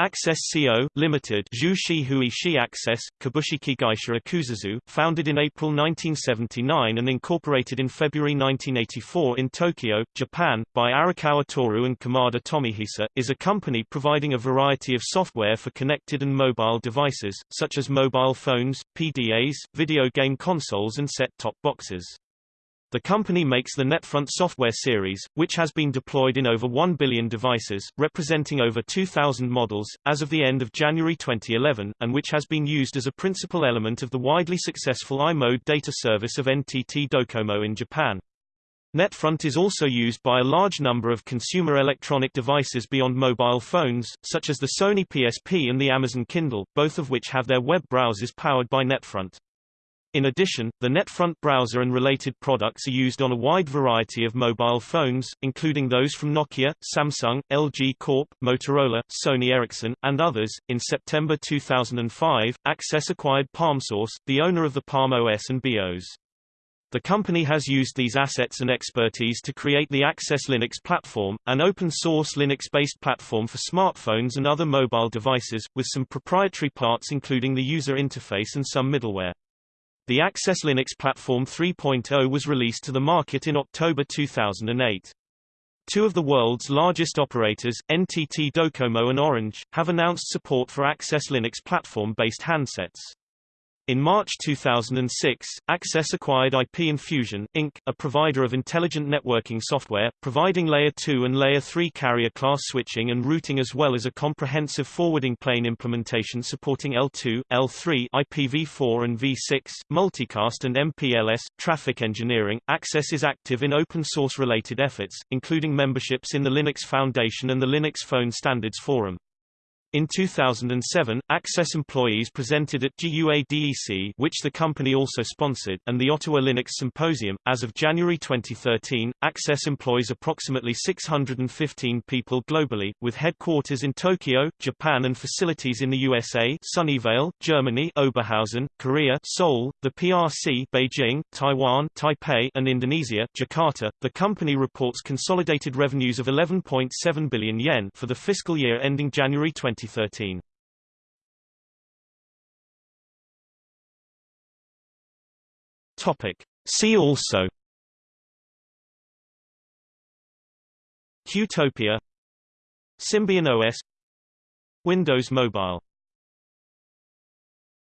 Access Co., Limited Zhu Shi Access, Kabushiki Gaisha Ikuzuzu, founded in April 1979 and incorporated in February 1984 in Tokyo, Japan, by Arakawa Toru and Kamada Tomihisa, is a company providing a variety of software for connected and mobile devices, such as mobile phones, PDAs, video game consoles and set-top boxes. The company makes the NetFront software series, which has been deployed in over 1 billion devices, representing over 2,000 models, as of the end of January 2011, and which has been used as a principal element of the widely successful i-mode data service of NTT Docomo in Japan. NetFront is also used by a large number of consumer electronic devices beyond mobile phones, such as the Sony PSP and the Amazon Kindle, both of which have their web browsers powered by NetFront. In addition, the NetFront browser and related products are used on a wide variety of mobile phones, including those from Nokia, Samsung, LG Corp, Motorola, Sony Ericsson, and others. In September 2005, Access acquired PalmSource, the owner of the Palm OS and BeOS. The company has used these assets and expertise to create the Access Linux platform, an open-source Linux-based platform for smartphones and other mobile devices, with some proprietary parts including the user interface and some middleware. The Access Linux Platform 3.0 was released to the market in October 2008. Two of the world's largest operators, NTT Docomo and Orange, have announced support for Access Linux platform-based handsets. In March 2006, Access acquired IP Infusion, Inc., a provider of intelligent networking software, providing Layer 2 and Layer 3 carrier class switching and routing as well as a comprehensive forwarding plane implementation supporting L2, L3, IPv4 and V6, multicast and MPLS, traffic engineering. Access is active in open source related efforts, including memberships in the Linux Foundation and the Linux Phone Standards Forum. In 2007, Access employees presented at GUADEC which the company also sponsored, and the Ottawa Linux Symposium. As of January 2013, Access employs approximately 615 people globally, with headquarters in Tokyo, Japan and facilities in the USA Sunnyvale, Germany Oberhausen, Korea Seoul, the PRC Beijing, Taiwan Taipei and Indonesia Jakarta. The company reports consolidated revenues of 11.7 billion yen for the fiscal year ending January 20 2013. Topic. See also Qtopia Symbian OS Windows Mobile